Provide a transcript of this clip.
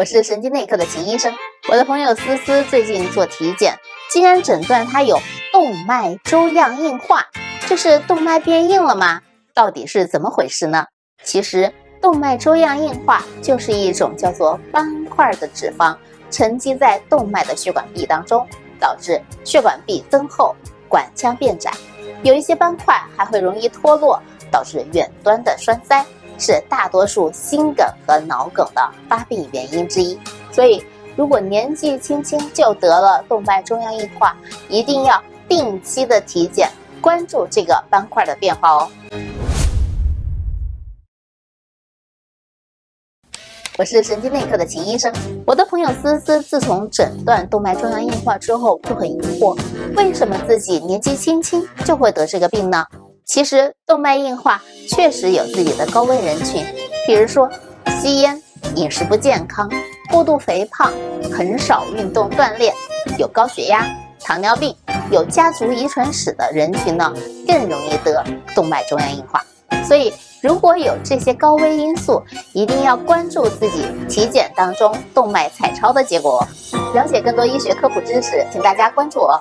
我是神经内科的秦医生。我的朋友思思最近做体检，竟然诊断她有动脉粥样硬化，这是动脉变硬了吗？到底是怎么回事呢？其实，动脉粥样硬化就是一种叫做斑块的脂肪沉积在动脉的血管壁当中，导致血管壁增厚，管腔变窄，有一些斑块还会容易脱落，导致远端的栓塞。是大多数心梗和脑梗的发病原因之一，所以如果年纪轻轻就得了动脉粥样硬化，一定要定期的体检，关注这个斑块的变化哦。我是神经内科的秦医生，我的朋友思思自从诊断动脉粥样硬化之后，就很疑惑，为什么自己年纪轻轻就会得这个病呢？其实动脉硬化确实有自己的高危人群，比如说吸烟、饮食不健康、过度肥胖、很少运动锻炼、有高血压、糖尿病、有家族遗传史的人群呢，更容易得动脉粥样硬化。所以如果有这些高危因素，一定要关注自己体检当中动脉彩超的结果。了解更多医学科普知识，请大家关注我。